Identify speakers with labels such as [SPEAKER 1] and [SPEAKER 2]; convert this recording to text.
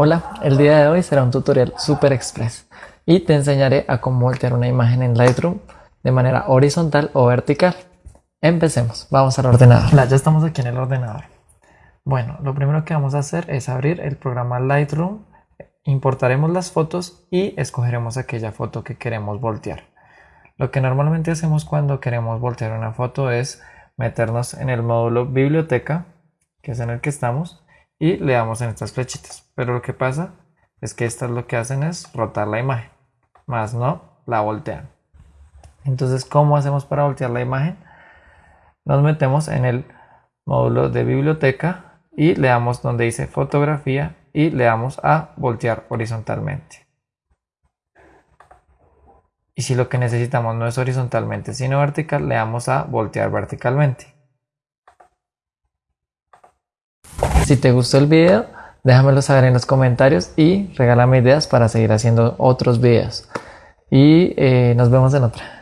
[SPEAKER 1] Hola, el día de hoy será un tutorial super express y te enseñaré a cómo voltear una imagen en Lightroom de manera horizontal o vertical. Empecemos, vamos al ordenador. ya estamos aquí en el ordenador. Bueno, lo primero que vamos a hacer es abrir el programa Lightroom, importaremos las fotos y escogeremos aquella foto que queremos voltear. Lo que normalmente hacemos cuando queremos voltear una foto es meternos en el módulo biblioteca, que es en el que estamos, y le damos en estas flechitas. Pero lo que pasa es que estas lo que hacen es rotar la imagen, más no la voltean. Entonces, ¿cómo hacemos para voltear la imagen? Nos metemos en el módulo de biblioteca y le damos donde dice fotografía y le damos a voltear horizontalmente. Y si lo que necesitamos no es horizontalmente sino vertical, le damos a voltear verticalmente. Si te gustó el video, déjamelo saber en los comentarios y regálame ideas para seguir haciendo otros videos. Y eh, nos vemos en otra.